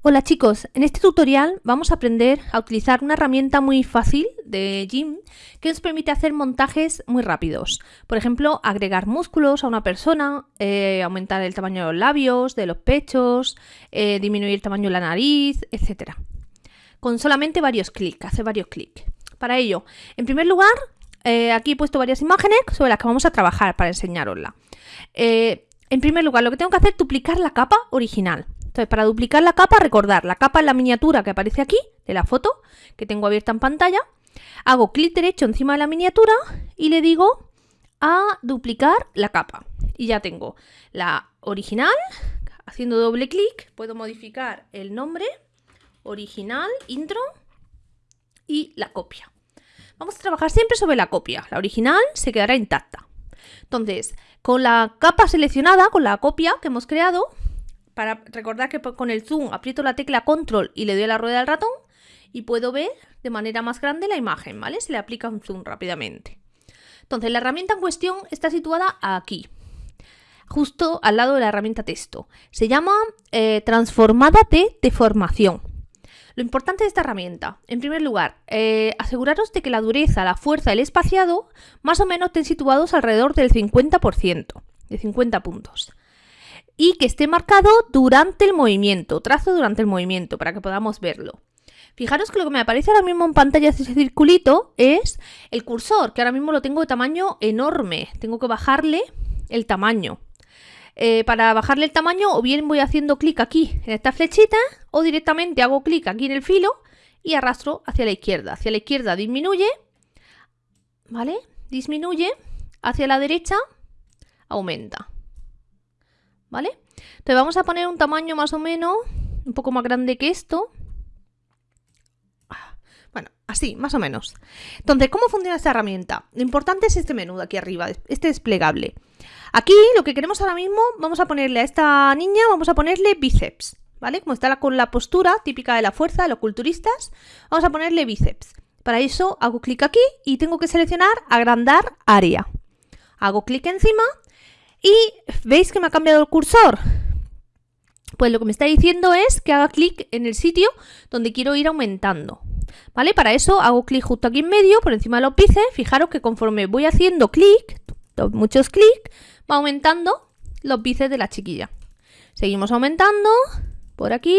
Hola chicos, en este tutorial vamos a aprender a utilizar una herramienta muy fácil de Gym que nos permite hacer montajes muy rápidos. Por ejemplo, agregar músculos a una persona, eh, aumentar el tamaño de los labios, de los pechos, eh, disminuir el tamaño de la nariz, etc. Con solamente varios clics, hacer varios clics. Para ello, en primer lugar, eh, aquí he puesto varias imágenes sobre las que vamos a trabajar para enseñarosla. en primer lugar, lo que tengo que hacer es duplicar la capa original. Para duplicar la capa, recordar, la capa es la miniatura que aparece aquí, de la foto, que tengo abierta en pantalla. Hago clic derecho encima de la miniatura y le digo a duplicar la capa. Y ya tengo la original, haciendo doble clic, puedo modificar el nombre, original, intro y la copia. Vamos a trabajar siempre sobre la copia, la original se quedará intacta. Entonces, con la capa seleccionada, con la copia que hemos creado, para recordar que con el zoom aprieto la tecla control y le doy a la rueda del ratón y puedo ver de manera más grande la imagen, ¿vale? Se le aplica un zoom rápidamente. Entonces, la herramienta en cuestión está situada aquí, justo al lado de la herramienta texto. Se llama eh, transformada de deformación. Lo importante de esta herramienta, en primer lugar, eh, aseguraros de que la dureza, la fuerza el espaciado más o menos estén situados alrededor del 50%, de 50 puntos y que esté marcado durante el movimiento, trazo durante el movimiento para que podamos verlo. Fijaros que lo que me aparece ahora mismo en pantalla ese circulito es el cursor, que ahora mismo lo tengo de tamaño enorme. Tengo que bajarle el tamaño. Eh, para bajarle el tamaño o bien voy haciendo clic aquí en esta flechita o directamente hago clic aquí en el filo y arrastro hacia la izquierda. Hacia la izquierda disminuye, ¿vale? Disminuye, hacia la derecha aumenta. ¿Vale? Entonces vamos a poner un tamaño más o menos un poco más grande que esto. Bueno, así, más o menos. Entonces, ¿cómo funciona esta herramienta? Lo importante es este menú de aquí arriba, este desplegable. Aquí lo que queremos ahora mismo, vamos a ponerle a esta niña, vamos a ponerle bíceps, ¿vale? Como está con la postura típica de la fuerza de los culturistas, vamos a ponerle bíceps. Para eso hago clic aquí y tengo que seleccionar agrandar área. Hago clic encima y ¿veis que me ha cambiado el cursor? Pues lo que me está diciendo es que haga clic en el sitio donde quiero ir aumentando. ¿Vale? Para eso hago clic justo aquí en medio, por encima de los bíceps. Fijaros que conforme voy haciendo clic, muchos clics, va aumentando los bíceps de la chiquilla. Seguimos aumentando por aquí.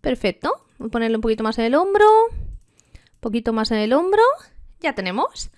Perfecto. Voy a ponerle un poquito más en el hombro. Un poquito más en el hombro. Ya tenemos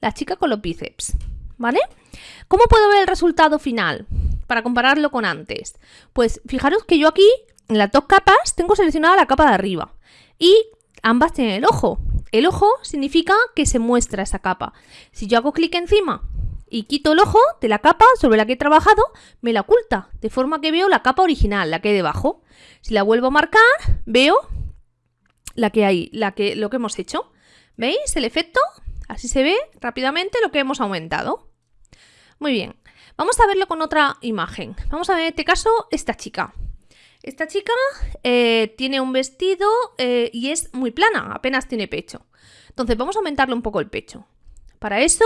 la chica con los bíceps. ¿Vale? ¿Cómo puedo ver el resultado final? Para compararlo con antes. Pues fijaros que yo aquí, en las dos capas, tengo seleccionada la capa de arriba. Y ambas tienen el ojo. El ojo significa que se muestra esa capa. Si yo hago clic encima y quito el ojo de la capa sobre la que he trabajado, me la oculta, de forma que veo la capa original, la que hay debajo. Si la vuelvo a marcar, veo la que hay, la que, lo que hemos hecho. ¿Veis el efecto? Así se ve rápidamente lo que hemos aumentado. Muy bien, vamos a verlo con otra imagen. Vamos a ver en este caso esta chica. Esta chica eh, tiene un vestido eh, y es muy plana, apenas tiene pecho. Entonces vamos a aumentarle un poco el pecho. Para eso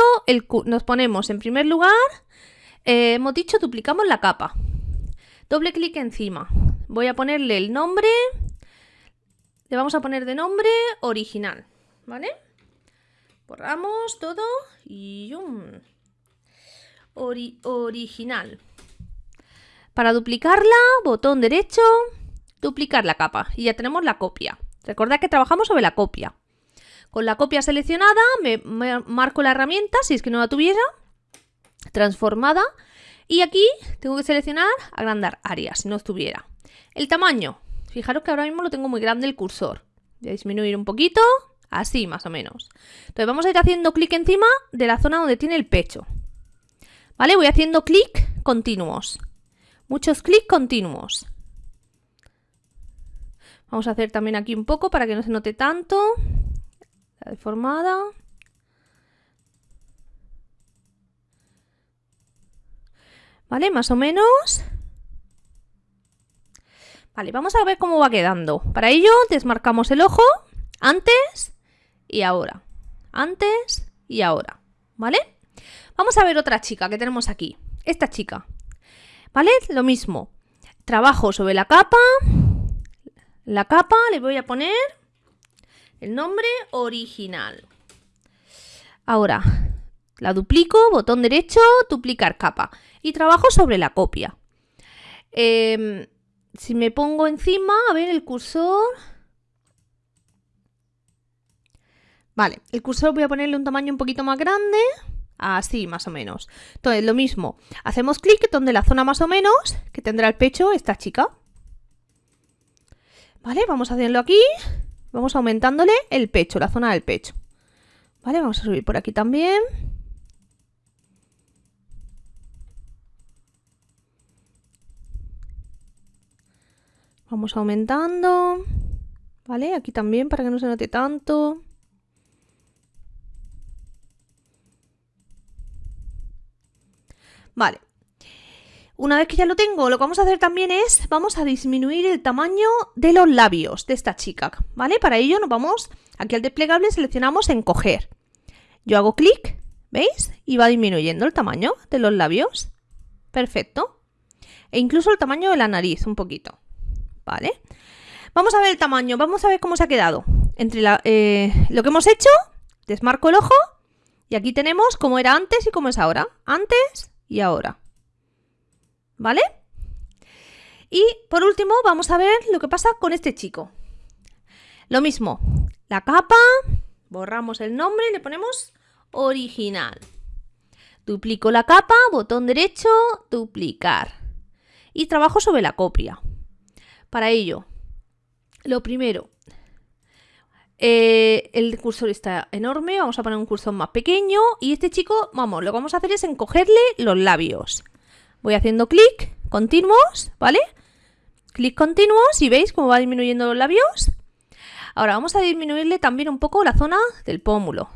nos ponemos en primer lugar, eh, hemos dicho duplicamos la capa. Doble clic encima. Voy a ponerle el nombre, le vamos a poner de nombre original, ¿vale? Borramos todo y... original. Para duplicarla, botón derecho, duplicar la capa. Y ya tenemos la copia. Recordad que trabajamos sobre la copia. Con la copia seleccionada me, marco la herramienta, si es que no la tuviera, transformada. Y aquí tengo que seleccionar agrandar área, si no estuviera. El tamaño. Fijaros que ahora mismo lo tengo muy grande el cursor. Voy a disminuir un poquito. Así, más o menos. Entonces vamos a ir haciendo clic encima de la zona donde tiene el pecho. ¿Vale? Voy haciendo clic continuos. Muchos clics continuos. Vamos a hacer también aquí un poco para que no se note tanto. La deformada. ¿Vale? Más o menos. Vale, vamos a ver cómo va quedando. Para ello desmarcamos el ojo antes y ahora. Antes y ahora. ¿Vale? Vamos a ver otra chica que tenemos aquí. Esta chica. ¿Vale? Lo mismo. Trabajo sobre la capa. la capa le voy a poner el nombre original. Ahora, la duplico, botón derecho, duplicar capa. Y trabajo sobre la copia. Em, si me pongo encima, a ver el cursor... Vale, el cursor voy a ponerle un tamaño un poquito más grande. Así, más o menos. Entonces, lo mismo. Hacemos clic donde la zona más o menos que tendrá el pecho esta chica. Vale, vamos a hacerlo aquí. Vamos aumentándole el pecho, la zona del pecho. Vale, vamos a subir por aquí también. Vamos aumentando. Vale, aquí también para que no se note tanto. Vale. Una vez que ya lo tengo, lo que vamos a hacer también es, vamos a disminuir el tamaño de los labios de esta chica, ¿vale? Para ello nos vamos aquí al desplegable, seleccionamos encoger. Yo hago clic, ¿veis? Y va disminuyendo el tamaño de los labios. Perfecto. E incluso el tamaño de la nariz, un poquito. ¿Vale? Vamos a ver el tamaño, vamos a ver cómo se ha quedado. Entre eh, lo que hemos hecho, desmarco el ojo y aquí tenemos cómo era antes y cómo es ahora. Antes y ahora. ¿Vale? Y por último vamos a ver lo que pasa con este chico. Lo mismo, la capa, borramos el nombre y le ponemos original. Duplico la capa, botón derecho, duplicar. Y trabajo sobre la copia. Para ello, lo primero, eh, el cursor está enorme, vamos a poner un cursor más pequeño y este chico, vamos, lo que vamos a hacer es encogerle los labios. Voy haciendo clic, continuos, ¿vale? Clic continuos y veis cómo va disminuyendo los labios. Ahora vamos a disminuirle también un poco la zona del pómulo.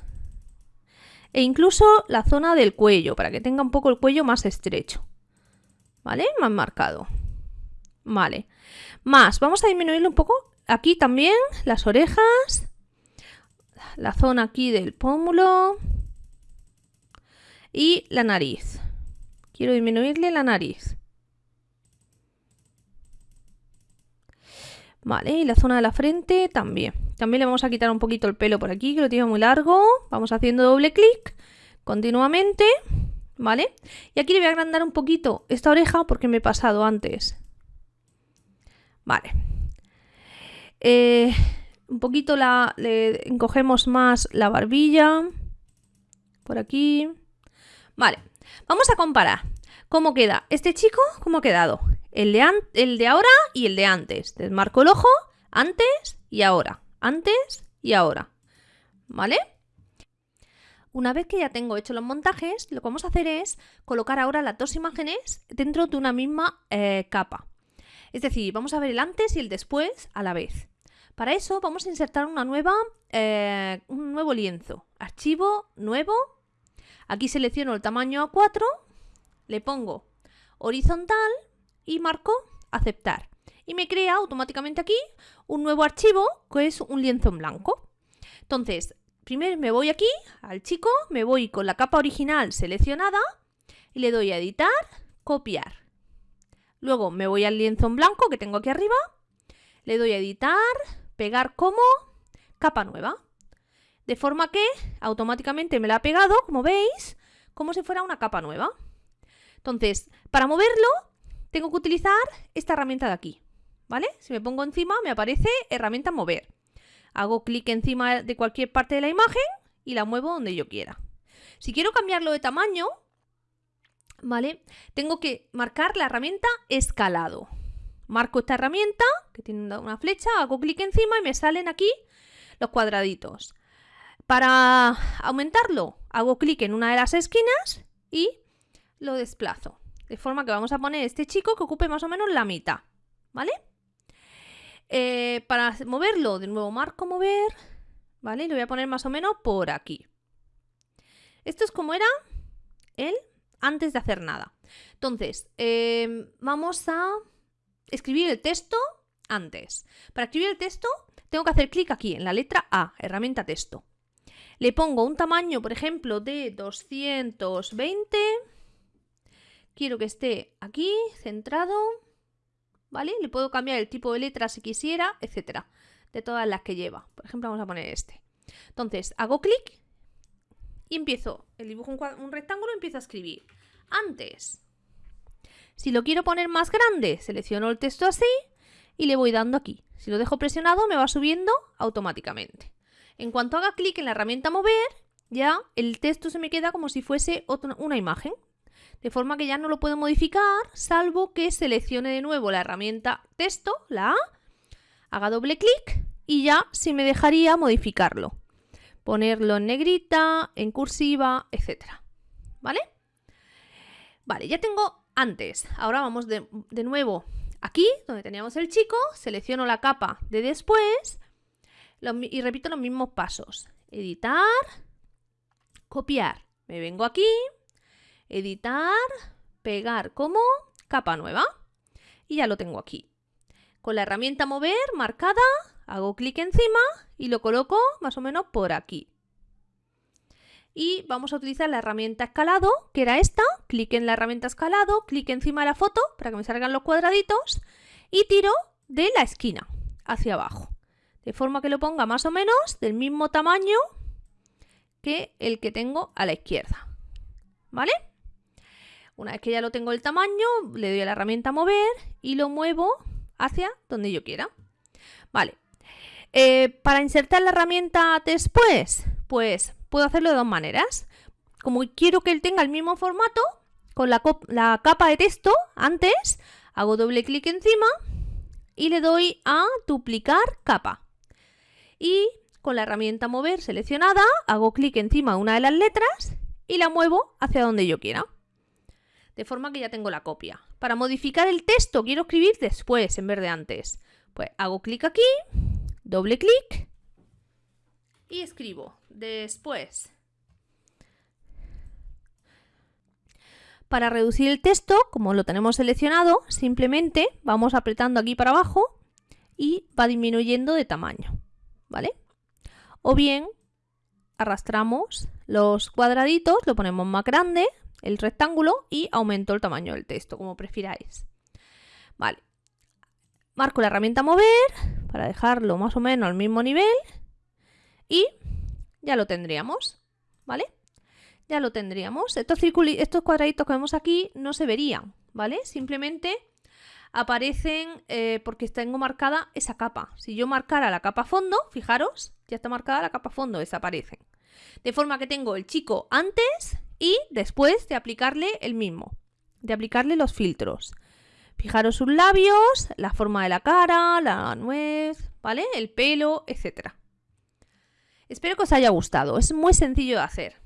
E incluso la zona del cuello, para que tenga un poco el cuello más estrecho. ¿Vale? Más marcado. Vale. Más, vamos a disminuirle un poco aquí también las orejas la zona aquí del pómulo y la nariz. Quiero disminuirle la nariz. Vale, y la zona de la frente también. También le vamos a quitar un poquito el pelo por aquí, que lo tiene muy largo. Vamos haciendo doble clic continuamente, ¿vale? Y aquí le voy a agrandar un poquito esta oreja porque me he pasado antes. Vale. Eh, un poquito la, le encogemos más la barbilla. Por aquí. Vale, vamos a comparar cómo queda este chico, cómo ha quedado. El de, el de ahora y el de antes. Desmarco el ojo, antes y ahora. Antes y ahora. ¿Vale? Una vez que ya tengo hecho los montajes, lo que vamos a hacer es colocar ahora las dos imágenes dentro de una misma eh, capa. Es decir, vamos a ver el antes y el después a la vez. Para eso vamos a insertar una nueva, eh, un nuevo lienzo. Archivo, nuevo. Aquí selecciono el tamaño A4, le pongo horizontal y marco aceptar. Y me crea automáticamente aquí un nuevo archivo que es un lienzo en blanco. Entonces, primero me voy aquí al chico, me voy con la capa original seleccionada y le doy a editar, copiar. Luego me voy al lienzo en blanco que tengo aquí arriba, le doy a editar, pegar como capa nueva. De forma que automáticamente me la ha pegado, como veis, como si fuera una capa nueva. Entonces, para moverlo, tengo que utilizar esta herramienta de aquí. ¿Vale? Si me pongo encima, me aparece herramienta mover. Hago clic encima de cualquier parte de la imagen y la muevo donde yo quiera. Si quiero cambiarlo de tamaño, ¿vale? Tengo que marcar la herramienta escalado. Marco esta herramienta, que tiene una flecha, hago clic encima y me salen aquí los cuadraditos. Para aumentarlo, hago clic en una de las esquinas y lo desplazo. De forma que vamos a poner este chico que ocupe más o menos la mitad. ¿Vale? Eh, para moverlo, de nuevo marco mover. ¿Vale? Lo voy a poner más o menos por aquí. Esto es como era él antes de hacer nada. Entonces, eh, vamos a escribir el texto antes. Para escribir el texto tengo que hacer clic aquí en la letra A, herramienta texto. Le pongo un tamaño, por ejemplo, de 220. Quiero que esté aquí, centrado. ¿vale? Le puedo cambiar el tipo de letra si quisiera, etcétera, de todas las que lleva. Por ejemplo, vamos a poner este. Entonces, hago clic y empiezo, el dibujo un, un rectángulo empiezo a escribir. Antes, si lo quiero poner más grande, selecciono el texto así y le voy dando aquí. Si lo dejo presionado, me va subiendo automáticamente. En cuanto haga clic en la herramienta mover, ya el texto se me queda como si fuese una imagen. De forma que ya no lo puedo modificar, salvo que seleccione de nuevo la herramienta texto, la A, haga doble clic y ya sí me dejaría modificarlo. Ponerlo en negrita, en cursiva, etcétera. ¿Vale? Vale, ya tengo antes. Ahora vamos de, nuevo aquí, donde teníamos el chico, selecciono la capa de después y repito los mismos pasos. Editar, copiar. Me vengo aquí, editar, pegar como capa nueva y ya lo tengo aquí. Con la herramienta mover marcada, hago clic encima y lo coloco más o menos por aquí. Y vamos a utilizar la herramienta escalado, que era esta. Clic en la herramienta escalado, clic encima de la foto para que me salgan los cuadraditos y tiro de la esquina hacia abajo. De forma que lo ponga más o menos del mismo tamaño que el que tengo a la izquierda. ¿Vale? Una vez que ya lo tengo el tamaño, le doy a la herramienta mover y lo muevo hacia donde yo quiera. Vale. Eh, para insertar la herramienta después, pues puedo hacerlo de dos maneras. Como quiero que él tenga el mismo formato, con la, capa de texto antes, hago doble clic encima y le doy a duplicar capa. Y con la herramienta mover seleccionada, hago clic encima de una de las letras y la muevo hacia donde yo quiera. De forma que ya tengo la copia. Para modificar el texto quiero escribir después en vez de antes. Pues hago clic aquí, doble clic y escribo después. Para reducir el texto, como lo tenemos seleccionado, simplemente vamos apretando aquí para abajo y va disminuyendo de tamaño, ¿vale? O bien arrastramos los cuadraditos, lo ponemos más grande, el rectángulo, y aumento el tamaño del texto, como prefiráis. Vale. Marco la herramienta mover para dejarlo más o menos al mismo nivel y ya lo tendríamos, ¿vale? Ya lo tendríamos. Estos, cuadraditos que vemos aquí no se verían, ¿vale? Simplemente aparecen eh, porque tengo marcada esa capa. Si yo marcara la capa fondo, fijaros, ya está marcada la capa fondo, desaparecen. De forma que tengo el chico antes y después de aplicarle el mismo, de aplicarle los filtros. Fijaros sus labios, la forma de la cara, la nuez, ¿vale? El pelo, etcétera. Espero que os haya gustado, es muy sencillo de hacer.